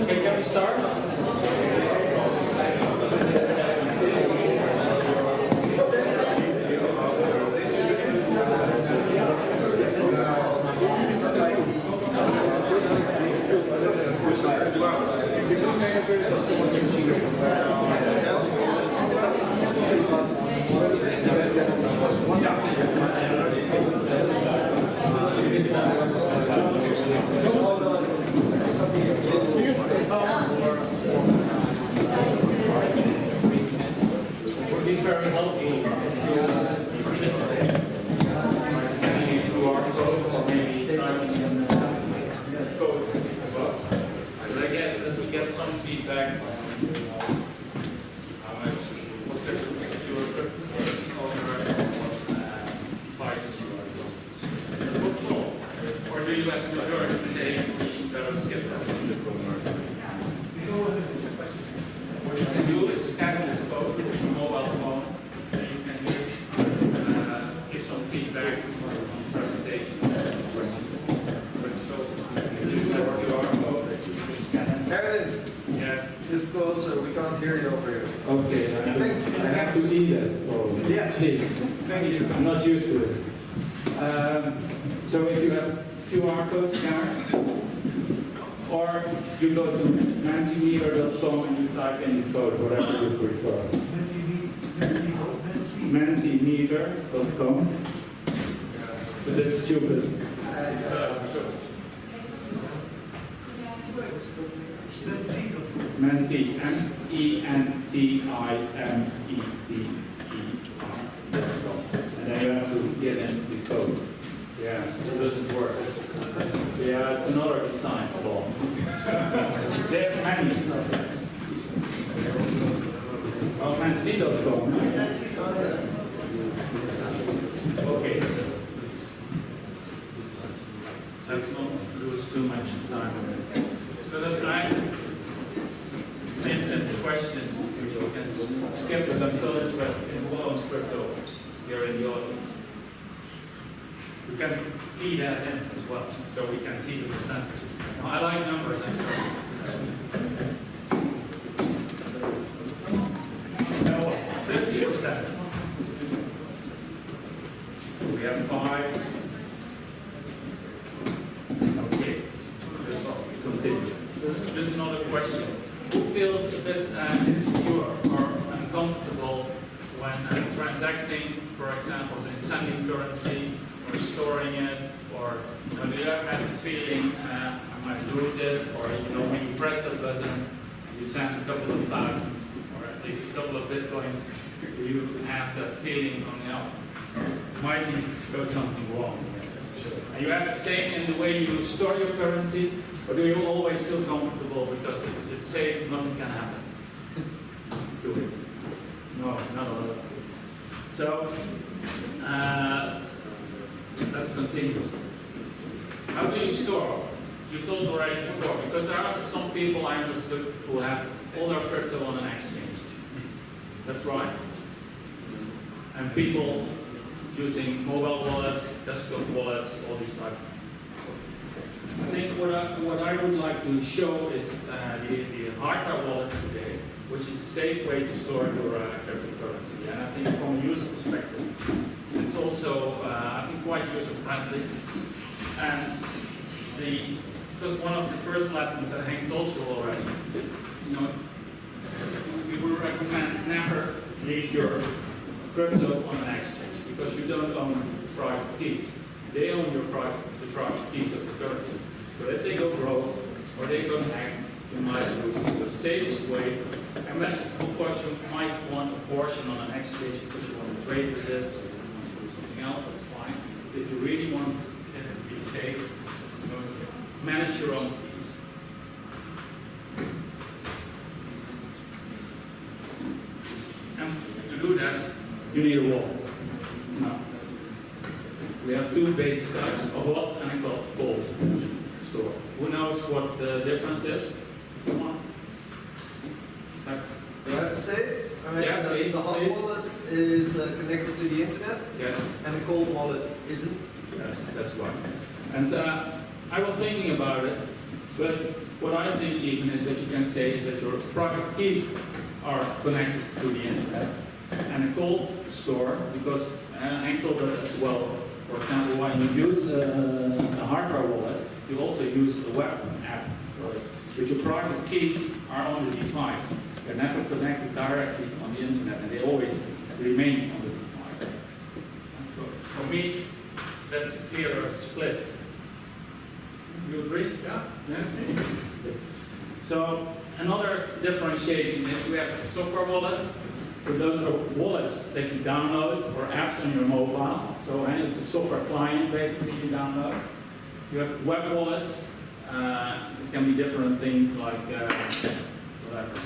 Okay, can we start? would be very helpful if you uh, scanning a QR code or maybe typing in uh, codes as well. But I guess as we get some feedback on uh, how much, what type of your cryptocurrency over what uh, devices you are using. What's cool? Or do you as a majority say we better skip that? What you can do is scan this code with your mobile phone, and you can just uh, give some feedback on the presentation. So, you use that QR code, you can scan it. Kevin, Yeah. just closer, we can't hear you over here. Okay, I have, Thanks. I to probably. Yeah. Please. Thank you. I'm not used to it. Um, so if you have QR code scanner, or you go to mentimeter.com and you type in the code, whatever you prefer. Mentimeter.com. So that's stupid. Menti, M-E-N-T-I-M-E-T-E-R. And then you have to get in the code. Yeah, it doesn't work. Yeah, it's another design flaw. they have many. Oh, menti.com. Okay. Let's not lose too much time on it. So that I, same simple questions, which you can s- skip as I'm interested in owns crypto here in the audience. We can key that in as well, so we can see the percentages. Now, I like numbers, I'm sorry. Now, fifty percent. We have five. Okay, just continue. Just just another question. Who feels a bit uh, insecure or uncomfortable when uh, transacting, for example, in sending currency or storing it, or you know, do you ever have the feeling uh, I might lose it, or you know, when you press that button, you send a couple of thousand, or at least a couple of bitcoins, do you have that feeling on you know, might go something wrong? And you have the same in the way you store your currency, or do you always feel comfortable because it's, it's safe, nothing can happen to it? No, not a lot. So, uh, let's continue. How do you store? You told already before, because there are some people I understood who have all their crypto on an exchange. That's right. And people using mobile wallets, desktop wallets, all these type. I think what I, what I would like to show is uh, the, the hardware wallets today, which is a safe way to store your uh, cryptocurrency. And I think from a user perspective, it's also, uh, I think, quite user friendly. And the, because one of the first lessons that Hank told you already is, you know, we would recommend never leave your crypto on an exchange because you don't own private keys. They own your private, the private keys of the currencies. So if they go broke or they go hacked, you might lose. So the safest way, and then of course you might want a portion on an exchange because you want to trade with it or you want to do something else, that's fine. If you really want to be safe, manage your own you need a wall. No. We have two basic types, a hot and a cold store. Who knows what the difference is? Do I have to say it? Yeah, the, please, the hot please. wallet is uh, connected to the internet. Yes. And the cold wallet isn't. Yes, that's right. And uh, I was thinking about it, but what I think even is that you can say is that your private keys are connected to the internet, and a cold store, because uh, I told that as well, for example, when you use uh, a hardware wallet, you also use a web app. But your private keys are on the device. They're never connected directly on the internet, and they always remain on the device. For me, that's a clearer split. You agree? Yeah? Yes? So another differentiation is we have software wallets. So those are wallets that you download or apps on your mobile. So it's a software client basically you download. You have web wallets. Uh, it can be different things like uh, whatever.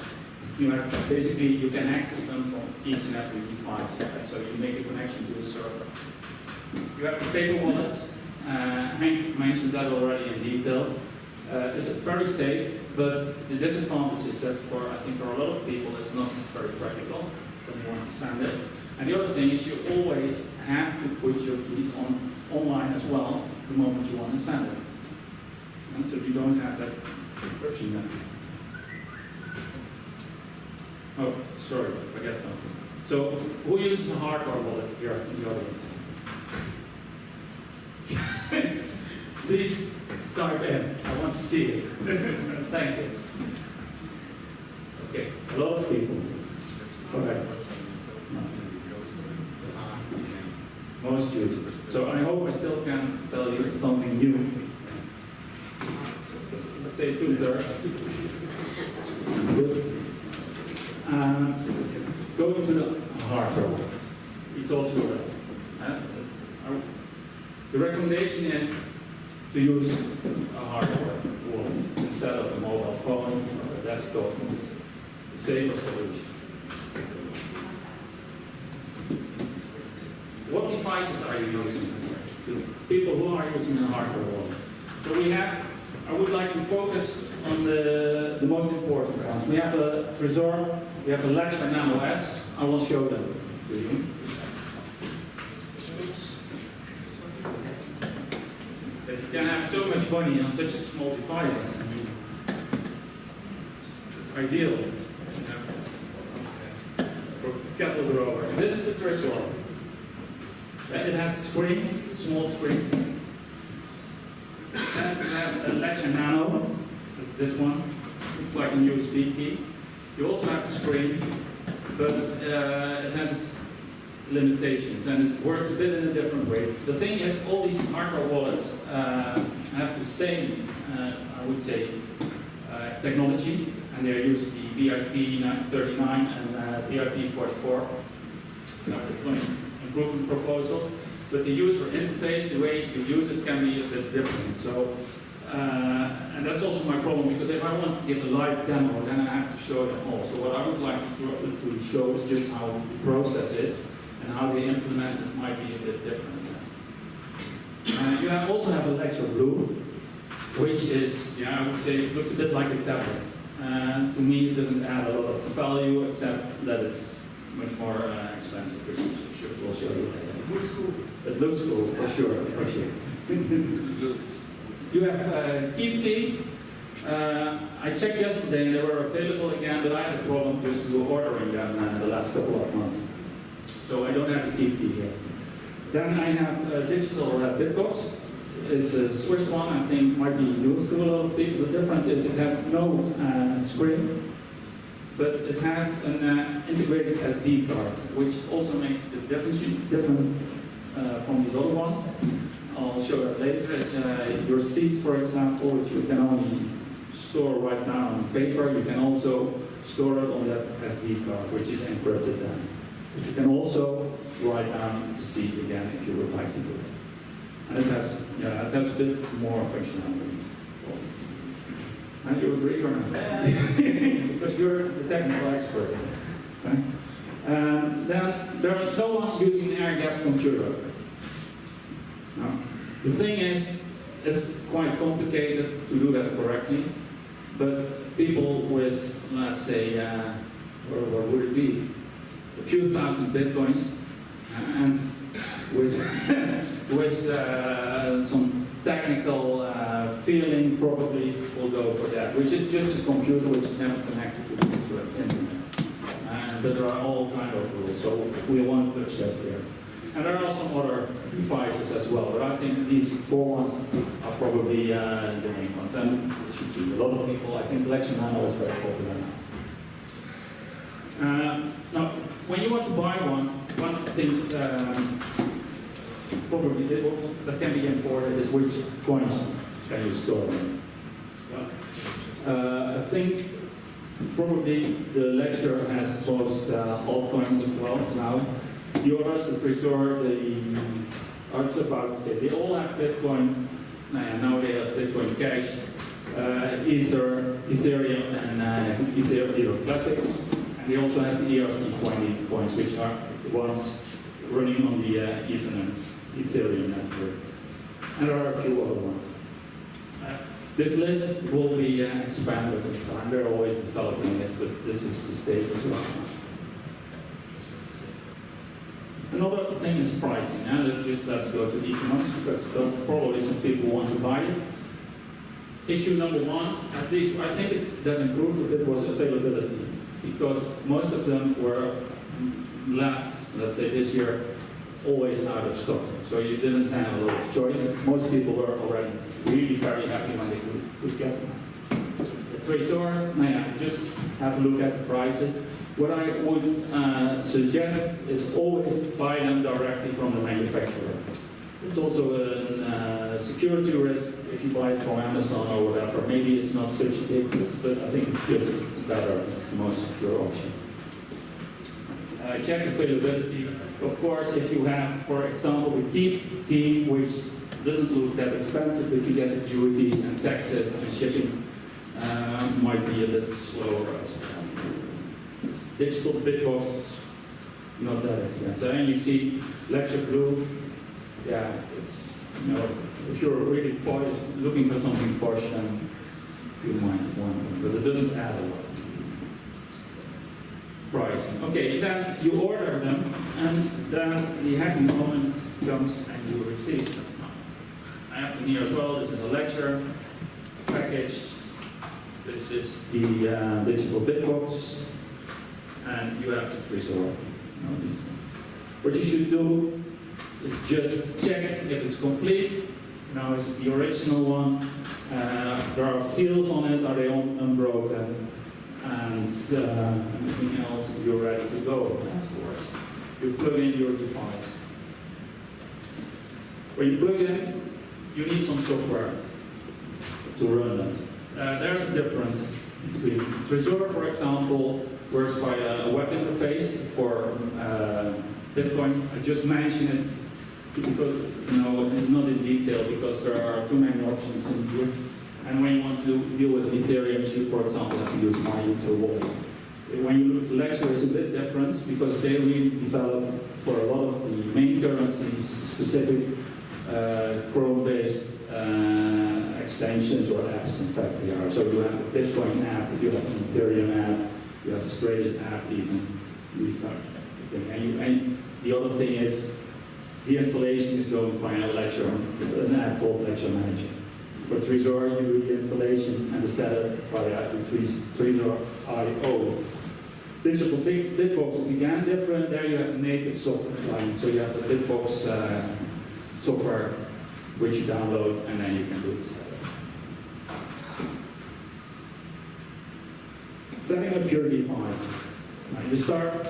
You have basically you can access them from each and every device. right? So you make a connection to a server. You have paper wallets. Uh, Hank mentioned that already in detail. Uh, it's very safe, but the disadvantage is that for I think for a lot of people it's not very practical to send it. And the other thing is you always have to put your keys on online as well the moment you want to send it. And so you don't have that version then. Oh, sorry, I forget something. So who uses a hardware wallet here in the audience? Please type in. I want to see it. Thank you. Okay, a lot of people. Okay. Most use. So I hope I still can tell you something new. Let's say two thirds. Um, going to the hardware. We told you that. Uh, the recommendation is to use a hardware wallet instead of a mobile phone or a desktop. It's a safer solution. What using? The people who are using the hardware wallet. So we have, I would like to focus on the, the most important ones. We have a Trezor, we have a Ledger Nano S. I will show them to you. That you can have so much money on such small devices. I mean, it's ideal you know, for. This is the Trezor. Right, It has a screen, small screen. Then we have a Ledger Nano. It's this one. It's like a USB key. You also have a screen, but uh, it has its limitations and it works a bit in a different way. The thing is, all these hardware wallets uh, have the same, uh, I would say, uh, technology, and they use the BIP 39 and uh, BIP 44 improvement proposals, but the user interface, the way you use it can be a bit different. So, uh, and that's also my problem because if I want to give a live demo, then I have to show them all. So what I would like to, to show is just how the process is and how they implement it might be a bit different. Uh, you have also have a Ledger Blue, which is, yeah, I would say, it looks a bit like a tablet. Uh, to me, it doesn't add a lot of value except that it's much more uh, expensive, sure, we'll show you later. It looks cool, for sure, for sure. you have uh, Keep. Uh, I checked yesterday and they were available again, but I had a problem just ordering them uh, the last couple of months. So I don't have the Keep yet. Then I have a digital uh, Bitbox. It's a Swiss one, I think might be new to a lot of people. The difference is it has no uh, screen, but it has an uh, integrated SD card, which also makes the difference different uh, from these other ones. I'll show that later. As uh, your seat, for example, which you can only store right now on paper, you can also store it on that SD card, which is encrypted then. But you can also write down the seat again if you would like to do it. And it has, yeah, it has a bit more functionality. And you agree or not? because you're the technical expert. Okay? And then there is no one using an air gap computer. Now, the thing is, it's quite complicated to do that correctly, but people with, let's say, uh, where would it be? a few thousand bitcoins, and with with uh, some technical uh, feeling, probably will go for that, which is just a computer which is never connected to the internet. And there are all kind of rules, so we won't touch that here. And there are some other devices as well, but I think these four ones are probably uh, the main ones. And you should see a lot of people, I think Ledger Nano is very popular now. Uh, now, when you want to buy one, one of the things um, probably that that can be important is which coins can you store. Uh, I think probably the Ledger has most uh, altcoins as well now. The others, the Trezor, the was about to say, they all have Bitcoin. Now, now they have Bitcoin Cash, uh, Ether, Ethereum, and uh, Ethereum Classics. And they also have the ERC20 coins, which are the ones running on the uh, Ethernet, Ethereum network. And there are a few other ones. Uh, this list will be uh, expanded in time. They're always developing it, but this is the state as well. Another thing is pricing. Now let's just let's go to economics because probably some people want to buy it. Issue number one, at least I think that improved a bit was availability because most of them were last, let's say this year, always out of stock. So you didn't have a lot of choice. Most people were already really very happy when they could, could get them. The Trezor, now yeah, just have a look at the prices. What I would uh, suggest is always buy them directly from the manufacturer. It's also a uh, security risk if you buy it from Amazon or whatever. Maybe it's not such a big risk, but I think it's just better. It's the most secure option. Uh, check availability. Of course, if you have, for example, the key key, which doesn't look that expensive, if you get the duties and taxes and shipping, uh, might be a bit slower as well. Digital bitbox, not that expensive. And you see Ledger Blue, yeah, it's, you know, if you're really looking for something posh, then you might want one, but it doesn't add a lot. Pricing. Okay, then you order them, and then the happy moment comes and you receive them. I have them here as well. This is a Ledger package. This is the uh, digital bitbox, and you have the Trezor. What you should do is just check if it's complete. Now is it the original one? Uh, there are seals on it, are they un unbroken? And uh, anything else, you're ready to go afterwards. You plug in your device. When you plug in, you need some software to run that. Uh, there's a difference between Trezor, for example, works via a web interface for uh, Bitcoin. I just mentioned it because, you know, not in detail because there are too many options in here. And when you want to deal with Ethereum, you, for example, have to use MyEther wallet. When you look Ledger is a bit different because they really developed for a lot of the main currencies specific uh, Chrome-based uh, extensions or apps. In fact, they are. So you have a Bitcoin app, you have an Ethereum app, you have the Stratis app, even these type of thing. And, you, and the other thing is the installation is going via Ledger, an app called Ledger Manager. For Trezor, you do the installation and the setup via the Trezor IO. Digital big Bitbox is again different. There you have native software client. So you have the Bitbox uh, software which you download and then you can do the setup. Setting up your device. Now you start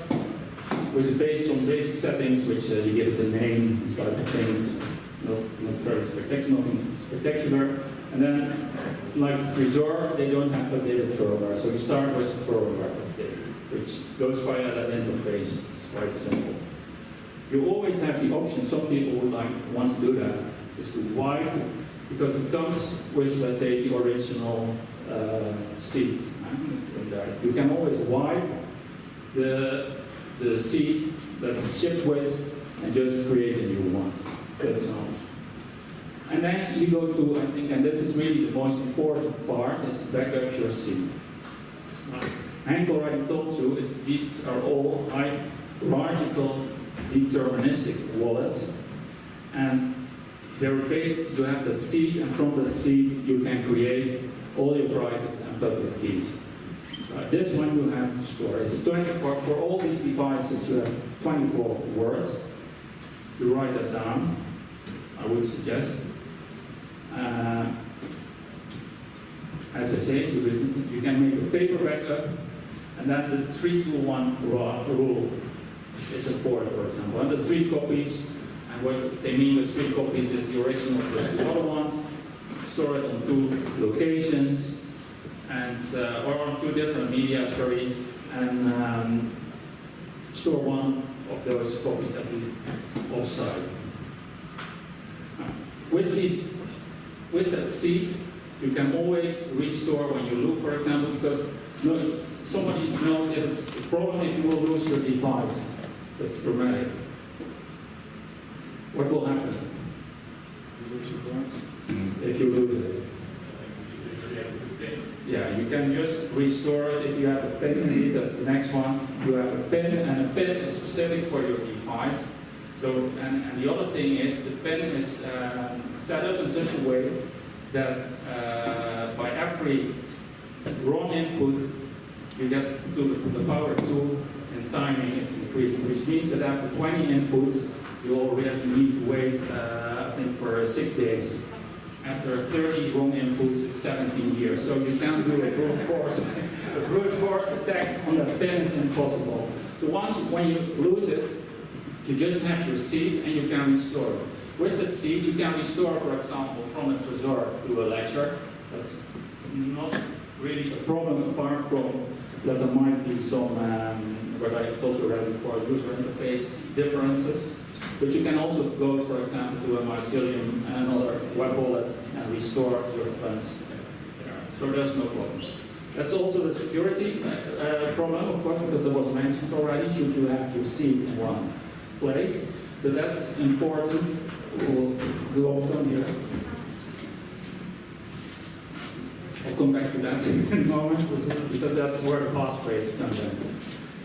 with based on basic settings, which uh, you give it a name, start the things, not, not very spectacular, nothing spectacular. And then, like Trezor, they don't have updated firmware, so you start with firmware update, which goes via that interface. It's quite simple. You always have the option, some people would like want to do that, is to wipe, because it comes with, let's say, the original uh. You can always wipe the, the seat that's shipped with and just create a new one. That's all. And then you go to, I think, and this is really the most important part, is to back up your seat. Hank already told you, these are all hierarchical deterministic wallets. And they're based, you have that seed, and from that seed you can create all your private and public keys. Uh, this one you have to store. It's 24, for all these devices you have 24 words. You write that down, I would suggest. Uh, as I say, you, you can make a paper backup, and then the 3 to 1 rule is supported, for example. And the three copies, and what they mean with three copies is the original plus the other ones, store it on two locations, and uh, or on two different media, sorry, and um, store one of those copies at least offsite. With these, with that seed, you can always restore when you look, for example, because no, somebody knows it's a problem if you will lose your device. That's dramatic. What will happen if you lose it? Yeah, you can just restore it if you have a pin that's the next one. You have a pin and a pin is specific for your device. So, and, and the other thing is the pen is um, set up in such a way that uh, by every wrong input you get to the power 2 and timing is increasing, which means that after 20 inputs you already need to wait, uh, I think, for six days. After 30 wrong inputs, it's 17 years. So you can't do a brute force. a brute force attack on that pen is impossible. So once, when you lose it, you just have your seed and you can restore it. With that seed, you can restore, for example, from a Trezor to a ledger. That's not really a problem apart from that there might be some, um, what I told you already before, user interface differences. But you can also go, for example, to a mycelium and another web wallet and restore your funds there. So there's no problem. That's also the security uh, problem, of course, because that was mentioned already. Should you have your seed in one place, but that's important. We'll go on here. I'll come back to that in a moment because that's where the passphrase comes in.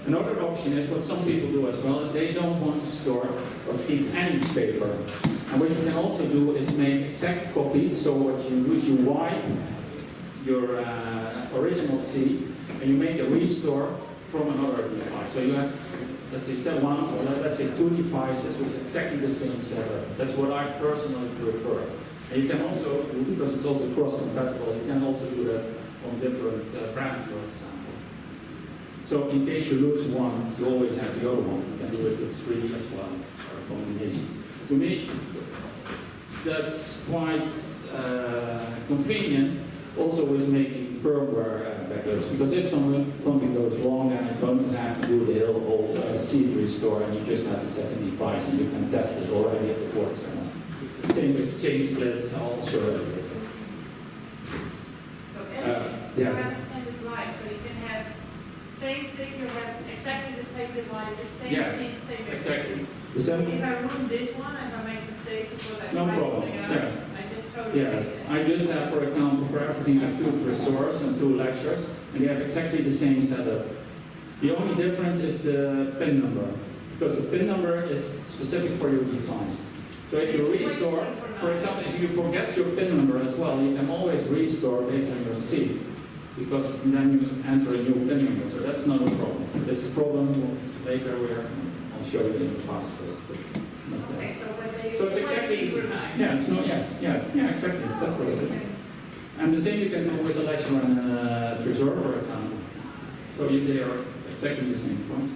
Another option is what some people do as well is they don't want to store or keep any paper. And what you can also do is make exact copies. So what you do is you wipe your uh, original seed and you make a restore from another device. So you have, let's say, set one or let's say two devices with exactly the same setup. That's what I personally prefer. And you can also, because it's also cross-compatible, you can also do that on different uh, brands, for example. So in case you lose one, you always have the other one. You can do it with three as well, or a combination. To me, that's quite uh, convenient, also with making firmware backups, because if something, something goes wrong, then you don't have to do the whole uh, seed restore, and you just have a second device, and you can test it already if it works or not. Same with chain splits, I'll show it later. So Uh, Andy, you yes. understand it right, so you can have same thing, you have exactly the same devices, same Yes, seed, same everything. Exactly. The same If I ruin this one, and I make a mistake because I No problem, yes. Yes. I just have, for example, for everything, I have two Trezors and two Ledgers, and they have exactly the same setup. The only difference is the PIN number, because the PIN number is specific for your device. So if you restore, for example, if you forget your PIN number as well, you can always restore based on your seat, because then you enter a new PIN number, so that's not a problem. It's a problem later where I'll show you in the passphrase. but not now. Okay, so whether you. So it's exactly, yeah, it's no, yes, yes, yeah, exactly, that's what it is. And the same you can do with a Ledger and uh, Trezor, for example. So you, they are exactly the same point.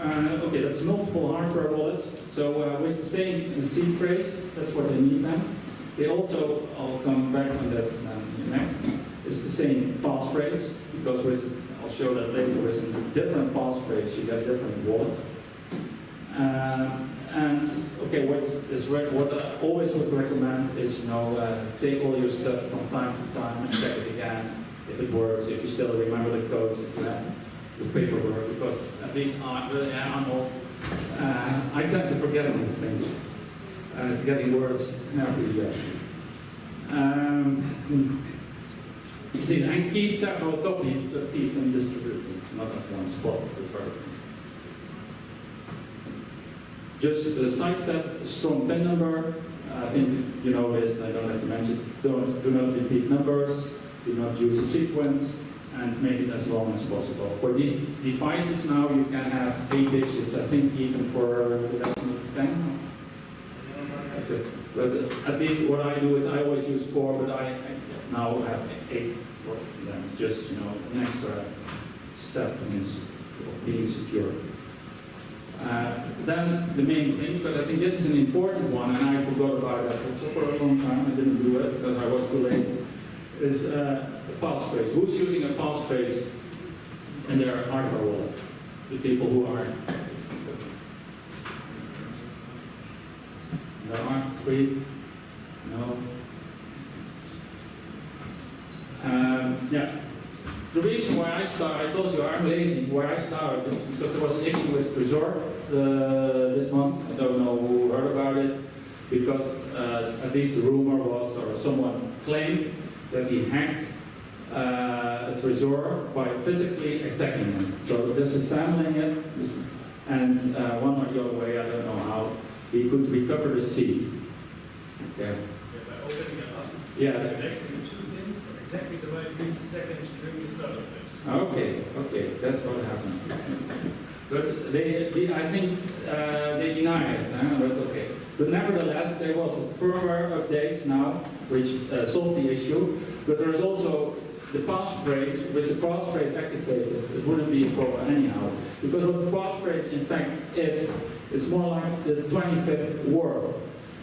Uh, okay, that's multiple hardware wallets. So uh, with the same seed phrase, that's what they need then. They also, I'll come back on that um, next, it's the same passphrase, because with, I'll show that later, with a different passphrase, you get different wallet. Um, and okay, what is what I always would recommend is you know uh, take all your stuff from time to time and check it again if it works, if you still remember the codes, if you have the paperwork, because at least I, really, I'm old. Uh, I tend to forget a lot of things, and it's getting worse every year. Um, You see, and keep several copies, but keep them distributed, not at one spot, preferably. Just uh, sidestep strong PIN number. I think you know this, I don't have to mention. Don't, do not repeat numbers, do not use a sequence, and make it as long as possible. For these devices now, you can have eight digits, I think even for the decimal 10. Okay. But at least what I do is I always use four, but I now have eight for them. It's just, you know, an extra step of being secure. Uh, then the main thing, because I think this is an important one, and I forgot about that also for a long time, I didn't do it because I was too lazy, is uh, a passphrase. Who's using a passphrase in their hardware wallet? The people who are. There are three. No. Um, yeah. The reason why I started, I told you I'm lazy, why I started is because there was an issue with Trezor uh, this month. I don't know who heard about it. Because uh, at least the rumor was, or someone claimed, that he hacked uh, a Trezor by physically attacking it. So disassembling it, and uh, one or the other way, I don't know how, he could recover the seed. Okay. Yeah, by opening it up, Yes. connecting the two pins Okay, okay, that's what happened. But they, they I think uh, they deny it, huh? but okay. But nevertheless, there was a firmware update now, which uh, solved the issue. But there is also the passphrase, with the passphrase activated, it wouldn't be a problem anyhow. Because what the passphrase in fact is, it's more like the 25th word.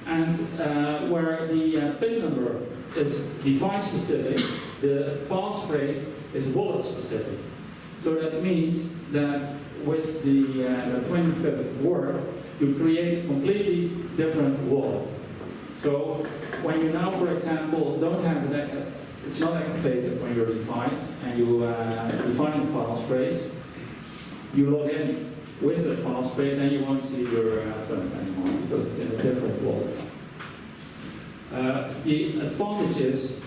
And uh, where the uh, PIN number is device specific, the passphrase is wallet specific. So that means that with the, uh, the 25th word, you create a completely different wallet. So when you now, for example, don't have uh, it's not activated on your device, and you uh, define a passphrase, you log in with the passphrase, then you won't see your uh, funds anymore because it's in a different wallet. Uh, the advantage is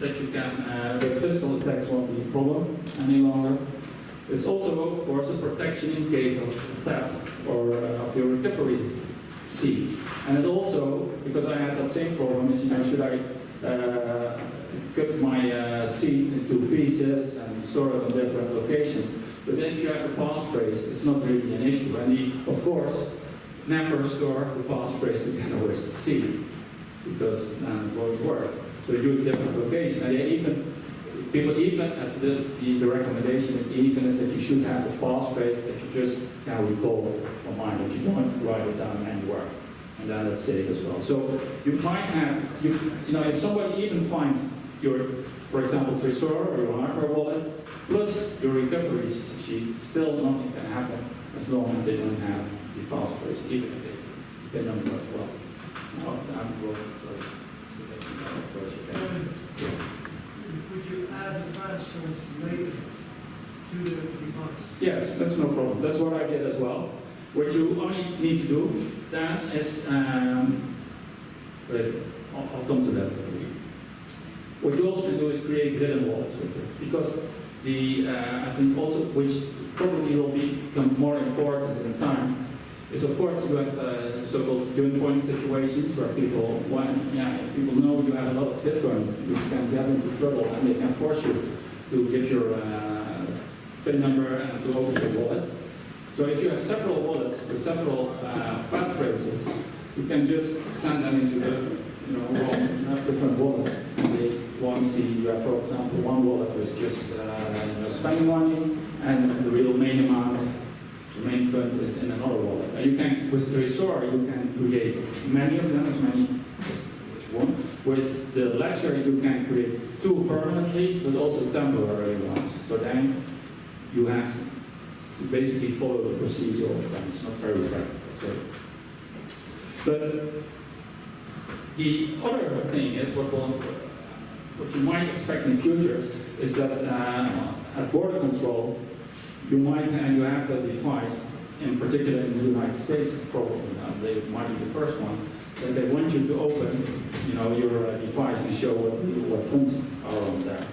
that you can, uh, the physical attacks won't be a problem any longer. It's also, of course, a protection in case of theft or uh, of your recovery seat. And it also, because I had that same problem, is you know, should I uh, cut my uh, seat into pieces and store it on different locations? But if you have a passphrase, it's not really an issue. And of course, never store the passphrase together with the seat because then it won't work. So they use different locations. And even, people even, uh, at the, the, the recommendation is even is that you should have a passphrase that you just can recall from mind, that you don't write it down anywhere. And then it's safe as well. So you might have, you, you know, if somebody even finds your, for example, Trezor or your hardware wallet, plus your recovery sheet, still nothing can happen as long as they don't have the passphrase, even if they pin number as well. I'm sorry. Yes, that's no problem. That's what I did as well. What you only need to do then is, um, wait, I'll, I'll come to that. What you also can do is create hidden wallets with it, because the uh, I think also which probably will become more important in time is of course you have uh, so-called gun point situations where people when yeah people know you have a lot of Bitcoin, you can get into trouble and they can force you to give your uh, PIN number and to open your wallet. So if you have several wallets with several uh, passphrases, you can just send them into the you know wrong, uh, different wallets, and they won't see you have, for example, one wallet with just uh, spending money and the real main amount main fund is in another wallet. And you can, with Trezor, you can create many of them, as many as, one. With the ledger, you can create two permanently, but also temporary ones. So then you have to basically follow the procedure. It's not very practical. So. But the other thing is what, what you might expect in future is that uh, at border control, you might and you have a device, in particular in the United States, probably uh, they might be the first one, that they want you to open, you know, your uh, device and show what, what funds are on there.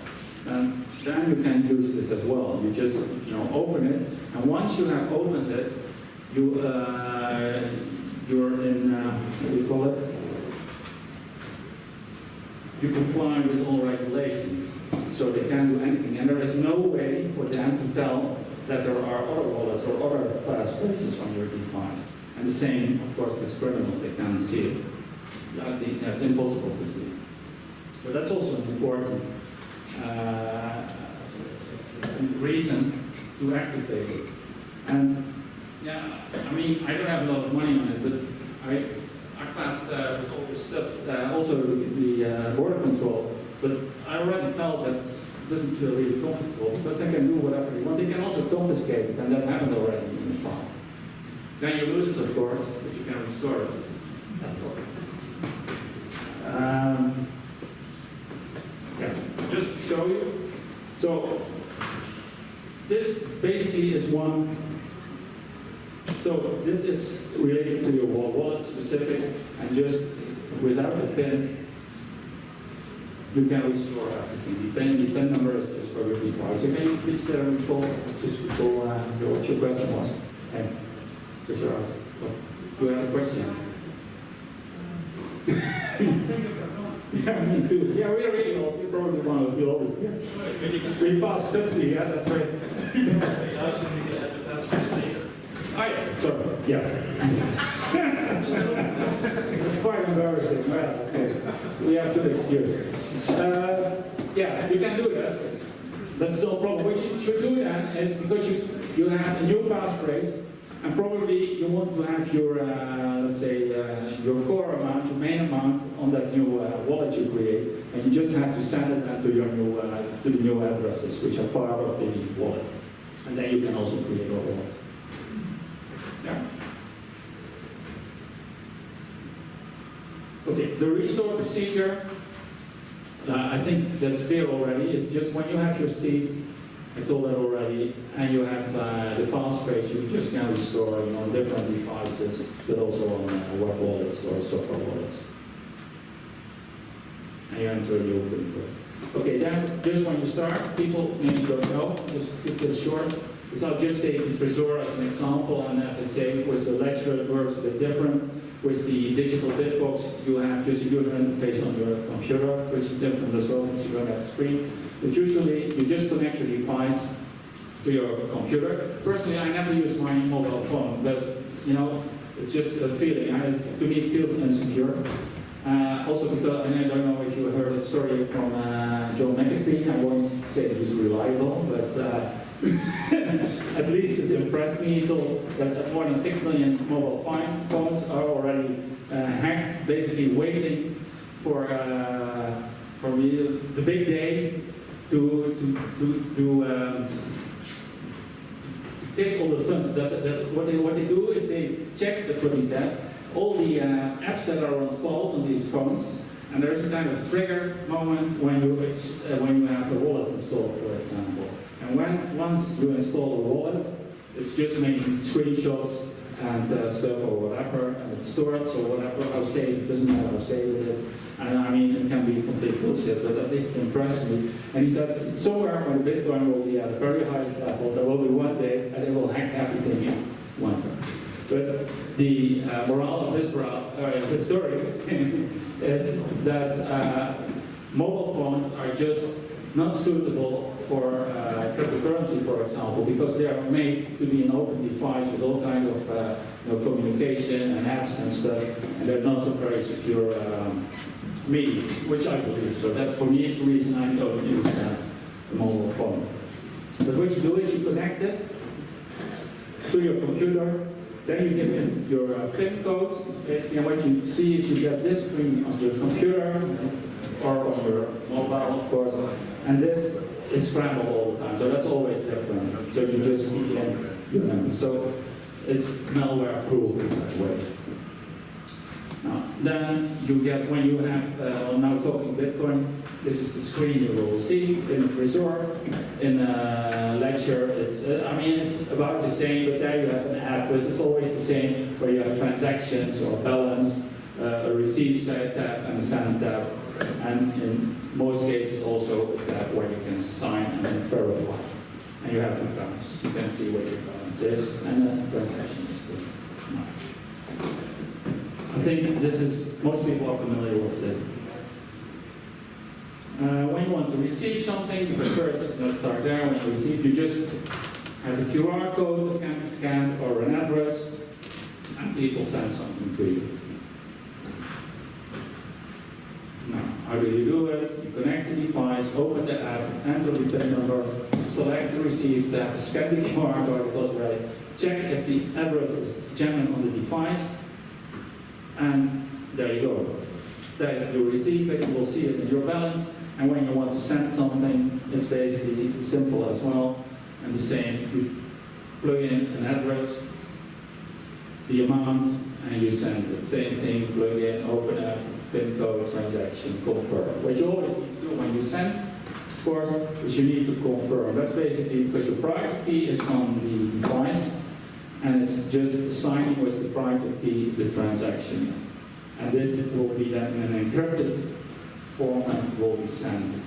And then you can use this as well. You just, you know, open it, and once you have opened it, you, uh, you're in, uh, what do you call it? You comply with all regulations, so they can't do anything. And there is no way for them to tell that there are other wallets or other passphrases on your device. And the same, of course, with criminals, they can't see it. That- That's impossible to see. So that's also an important uh, reason to activate it. And yeah, I mean, I don't have a lot of money on it, but I, I passed uh, with all this stuff, uh, also the uh, border control, but I already felt that doesn't feel really comfortable because they can do whatever they want. They can also confiscate it, and that happened already in the past. Then you lose it, of course, but you can restore it. Um, yeah, just to show you. So this basically is one. So this is related to your wallet specific, and just without the pin, you can restore everything. The pin, the pin number is just for your device. So can you please uh, recall, just recall uh, your- what your question was? And what your answer? Do you have a question? Yeah, me too. Yeah, we're really old. You're probably one of the oldest. Yeah. We passed 50, yeah, that's right. They asked if you could have the passport later. Oh, yeah, sorry, yeah. It's quite embarrassing, well, okay. We have good excuse. Uh, yeah, you can do that. That's no problem. What you should do then is because you, you have a new passphrase, and probably you want to have your, uh, let's say, uh, your core amount, your main amount on that new uh, wallet you create, and you just have to send it then to your new, uh, to the new addresses, which are part of the wallet. And then you can also create other ones. Yeah. Okay, the restore procedure, uh, I think that's clear already, is just when you have your seat, I told that already, and you have uh, the passphrase, you just can restore it on different devices, but also on uh, web wallets or software wallets. And you enter the open code. Okay, then just when you start, people maybe don't know, just keep this short. So I'll just take the Trezor as an example, and as I say, with the ledger it works a bit different. With the digital bitbox, you have just a user interface on your computer, which is different as well, because you don't have a screen. But usually, you just connect your device to your computer. Personally, I never use my mobile phone, but you know, it's just a feeling. I, to me, it feels insecure. Uh, also because, and I don't know if you heard that story from uh, John McAfee, I once said he was reliable, but uh, at least it impressed me. That more than 6 million mobile phone phones are already uh, hacked, basically waiting for, uh, for the, the big day to, to, to, to, um, to take all the funds. That, that, what, they, what they do is they check, that's what he said, all the uh, apps that are installed on these phones, and there is a kind of trigger moment when you, uh, when you have a wallet installed, for example. And when, once you install a wallet, it's just making screenshots and uh, stuff or whatever, and it's stored, or whatever, how safe, it doesn't matter how safe it is. And I mean, it can be complete bullshit, but at least it impressed me. And he said, somewhere when Bitcoin will be at a very high level, there will be one day, and it will hack everything in one time. But the uh, morale of this, uh, story is that uh, mobile phones are just not suitable for uh, cryptocurrency, for example, because they are made to be an open device with all kind of uh, you know, communication and apps and stuff, and they're not a very secure um, medium, which I believe. So that, for me, is the reason I don't use uh, a mobile phone. But what you do is you connect it to your computer, then you give in your uh, PIN code, basically, and what you see is you get this screen on your computer, or on your mobile, of course, and this is scrambled all the time, so that's always different. So you just in your number. So it's malware proof in that way. Now, then you get, when you have, uh, now talking Bitcoin, this is the screen you will see in Trezor, in uh, Ledger. It's, uh, I mean, it's about the same, but there you have an app, but it's always the same, where you have transactions or balance, uh, a receive tab and a send tab. And in most cases also where you can sign and verify. And you have the balance. You can see what your balance is and the transaction is good. I think this is, most people are familiar with this. Uh, when you want to receive something, but first, let's start there. When you receive, you just have a QR code that can be scanned or an address, and people send something to you. Now, how do you do it? You connect the device, open the app, enter the PIN number, select the receive tab, scan the QR code, goes right. Check if the address is genuine on the device, and there you go. Then you receive it, you will see it in your balance, and when you want to send something, it's basically simple as well. And the same, you plug in an address, the amount, and you send it. Same thing, plug in, open up, PIN code, transaction, confirm. What you always need to do when you send, of course, is you need to confirm. That's basically because your private key is on the device, and it's just signing with the private key the transaction. And this will be then an encrypted format will be sent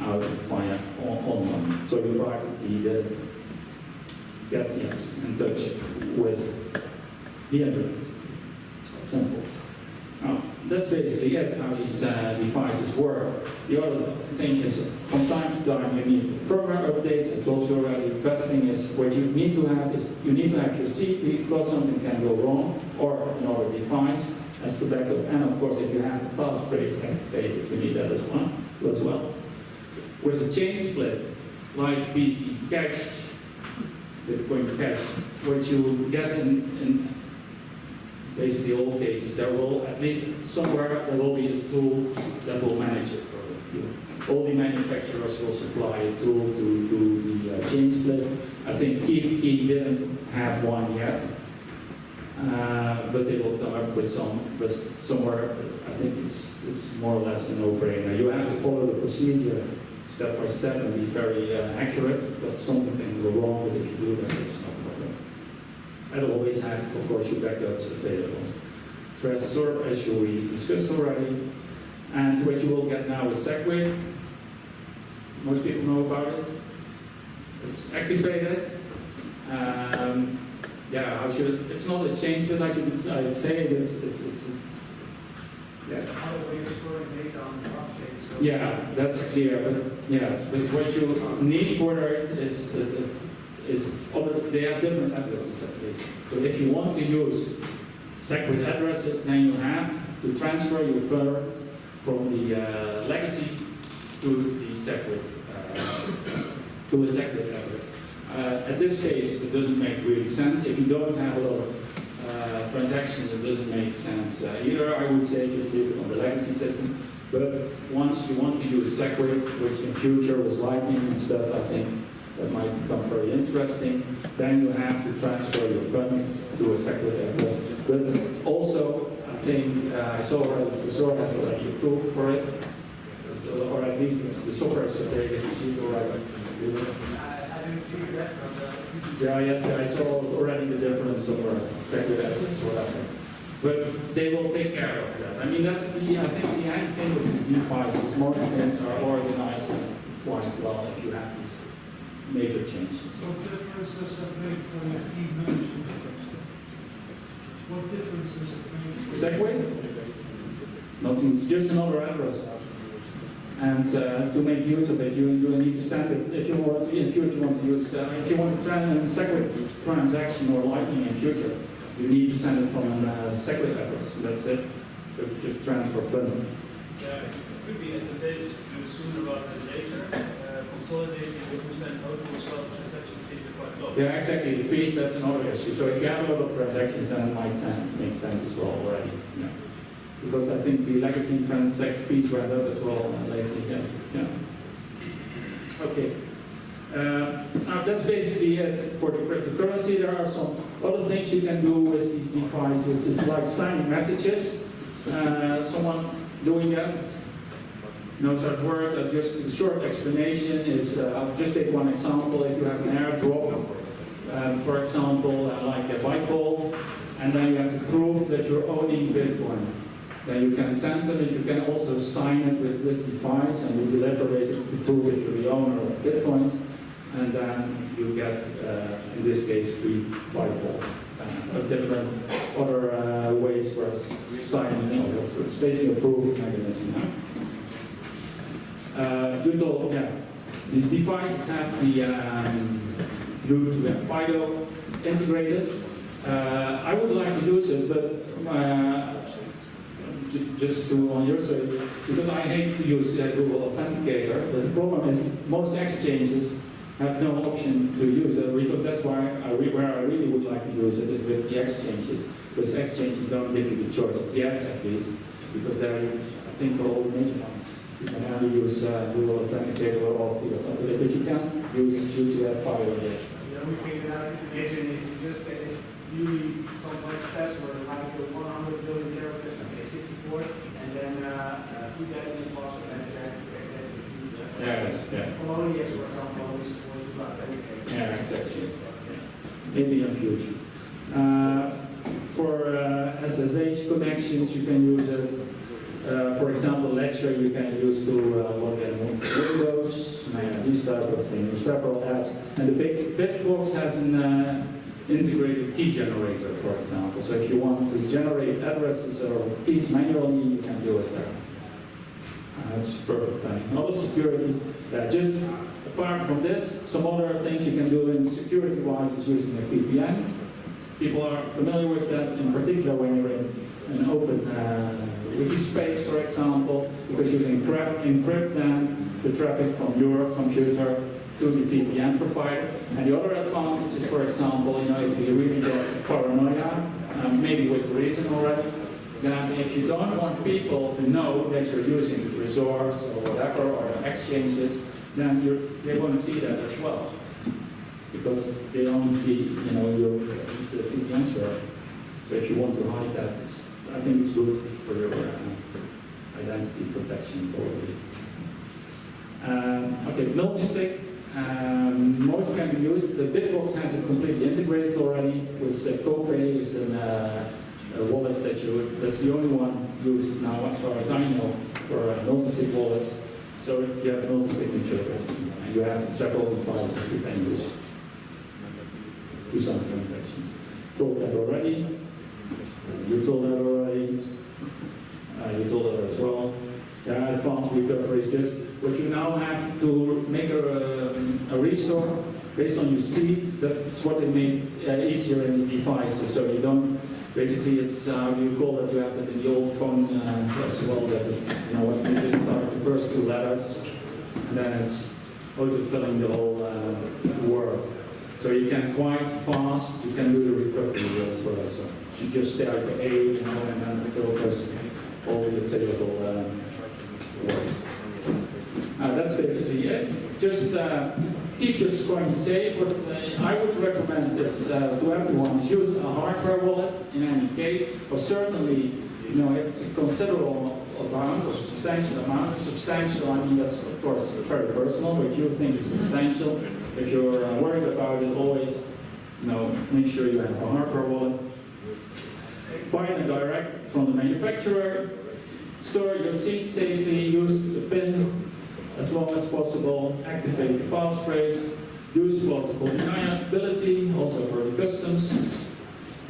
out via online. So your private key that gets yes in touch with the internet. Simple. Now, that's basically it, how these uh, devices work. The other thing is, from time to time, you need firmware updates. I told you already, the best thing is, what you need to have is, you need to have your seat because something can go wrong, or another device as the backup. And of course, if you have the passphrase activated, you need that as well. As well. With a chain split, like BC Cash, Bitcoin Cash, what you get in, in basically all cases, there will, at least somewhere, there will be a tool that will manage it for you. All the manufacturers will supply a tool to do the uh, chain split. I think Keep didn't have one yet, uh, but they will come up with some, but somewhere, I think it's, it's more or less a no-brainer. You have to follow the procedure step by step and be very uh, accurate, because something can go wrong, but if you do that, there's no problem. And always have, of course, your backups available. Trezor, as you we discussed already, and what you will get now is Segwit. Most people know about it. It's activated. Um, yeah, I should, it's not a change, but I should I'd say it's, it's, it's yeah. How are you storing data on the blockchain? So Yeah, that's clear, but yes, but what you need for it is, is, other- they have different addresses at least. So if you want to use separate addresses, then you have to transfer your funds from the uh, legacy to the separate, uh, to a separate address. Uh, At this case, it doesn't make really sense. If you don't have a lot of uh, transactions, it doesn't make sense uh, either. I would say just leave it on the legacy system. But once you want to use Segwit, which in future was Lightning and stuff, I think that might become very interesting, then you have to transfer your funds to a Segwit address. But also, I think, uh, I saw already, Trezor has already a tool for it. It's, uh, or at least it's the software is updated, you see it already. I, I didn't see that. Yeah, yes, I saw already the difference of sector evidence, whatever. But they will take care of that. I mean, that's the, I think the end thing with these devices, most things are organized quite well if you have these major changes. What difference does that make from the key management? What difference does it make? Segwit? Nothing, it's just another address. And uh, to make use of it, you, you need to send it, if you want to, in future want to use, uh, if you want to tran Segwit transaction or Lightning in future, you need to send it from a uh, Segwit address, that's it. So just transfer funds. Yeah, it could be advantageous to do sooner rather than later. Uh, Consolidating well, transaction fees are quite low. Yeah, exactly, the fees, that's another issue. So if you have a lot of transactions, then it might make sense as well already, yeah. Because I think the legacy transaction fees went up as well uh, lately, yes, yeah. Okay. Uh, now that's basically it for the cryptocurrency. There are some other things you can do with these devices. It's like signing messages. Uh, someone doing that knows that word. Uh, just a short explanation is, uh, I'll just take one example. If you have an airdrop, um, for example, uh, like a Byteball, and then you have to prove that you're owning Bitcoin. then you can send them and you can also sign it with this device and you deliver basically to prove that you're the owner of Bitcoins and then you get, uh, in this case, free byteball. Uh, different other uh, ways for signing in. It's basically a proof mechanism. Uh, yeah, these devices have the um, to have FIDO integrated. Uh, I would like to use it, but uh, ju- just to on your side, because I hate to use Google Authenticator, but the problem is most exchanges have no option to use it because that's why I re- where I really would like to use it is with the exchanges. Because exchanges don't give you the choice yet, at least, because they're, I think, for all the major ones. You can only use uh, Google Authenticator or Authy or something, but you can use U2F file. The only thing that I can imagine is you just get this really complex password, like a one hundred billion characters, okay, sixty-four, and then, uh, uh, put that in the password and then connect that to the user. Yeah, yes, yeah. Colonias, for example, always supposed to authenticate. Yeah, exactly. Maybe in the future. Uh, for uh, SSH connections, you can use it. Uh, for example, Ledger you can use to uh, log in Windows, uh, these type of things, several apps. And the big Bitbox has an uh, integrated key generator, for example. So if you want to generate addresses or keys manually, you can do it there. Uh, That's perfect planning. Not security, uh, just apart from this, some other things you can do in security-wise is using a VPN. People are familiar with that, in particular when you're in an open uh, wiki space, for example, because you can encrypt, encrypt then the traffic from your computer to the VPN provider. And the other advantage is, for example, you know, if you really get paranoia, um, maybe with reason already, then if you don't want people to know that you're using the resource or whatever, or exchanges, then they won't see that as well. Because they only see, you know, your, the VPN server. So if you want to hide that, it's, I think it's good for your uh, identity protection totally. Um, okay, multi-sig. Um, most can be used. The Bitbox has it completely integrated already with the Copay is an, uh, a wallet that you, that's the only one used now as far as I know for uh, multi-sig wallets. So you have multi-signature and you have several devices you can use to some transactions. Told that already. You told that already. Uh, you told that as well. Yeah, advanced recovery is just what you now have to make a, a restore based on your seed. That's what they made uh, easier in the device. So you don't. Basically, it's uh, you call that you have that in the old phone uh, as well. That it's you know what you just start the first two letters, and then it's auto-filling the whole uh, word. So you can quite fast, you can do the recovery as well. So you just start the A, and then it filters all the available uh, words. Uh, that's basically it. Just uh, keep your coin safe. What uh, I would recommend is uh, to everyone is use a hardware wallet in any case, or certainly, you know, if it's a considerable amount or substantial amount, substantial, I mean, that's of course very personal, but you think it's substantial. If you're uh, worried about it, always, you know, make sure you have a hardware wallet. Buy it direct from the manufacturer. Store your seed safely. Use the PIN as long as possible. Activate the passphrase. Use plausible deniability, also for the customs,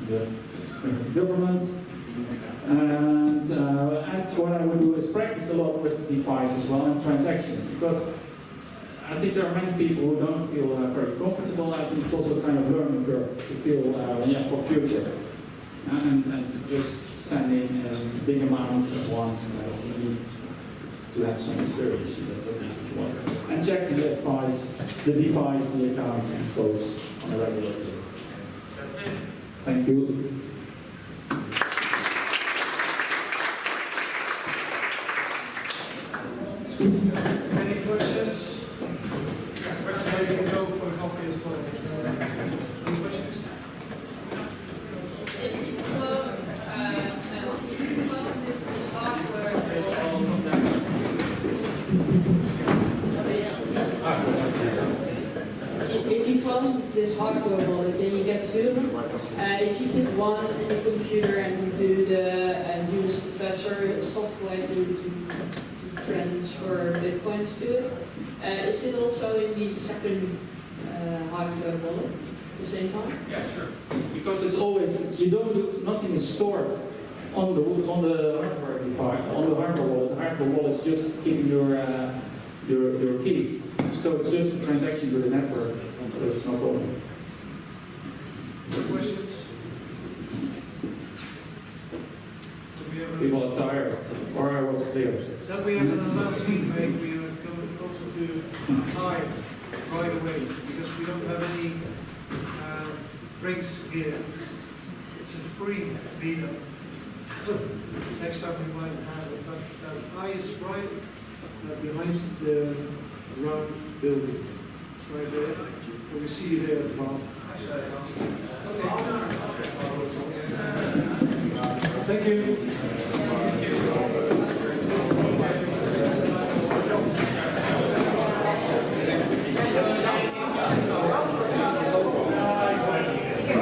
the government. And, uh, and what I would do is practice a lot with the device as well and transactions because I think there are many people who don't feel uh, very comfortable. I think it's also kind of learning curve to feel, uh, yeah, for future. And, and just sending uh, big amounts at once, uh, you need to have some experience. That's at least want. And check the advice, the device, the account, and posts on a regular basis. That's it. Thank you. Any questions? Questions, you can go for coffee as well. Any questions? If you clone, uh, if you clone this hardware, if, if you clone come this hardware wallet, then you get two. Uh, if you put one in the computer and you do the and use special software to, to, to transfer bitcoins to it, uh, is it also in the second uh, hardware wallet at the same time? Yeah, sure. Because it's always, you don't do, nothing is stored on the, on the hardware device, on the hardware wallet. The hardware wallet is just keeping your, uh, your, your keys. So it's just a transaction to the network, so it's no problem. Questions? People are tired, or I was clear. Then we have an announcement made, we are going also to hide right away, because we don't have any uh, drinks here. It's a free meetup. Next time we might have uh, I is right uh, behind the round building. It's right there, we see you there, Bob. Thank you.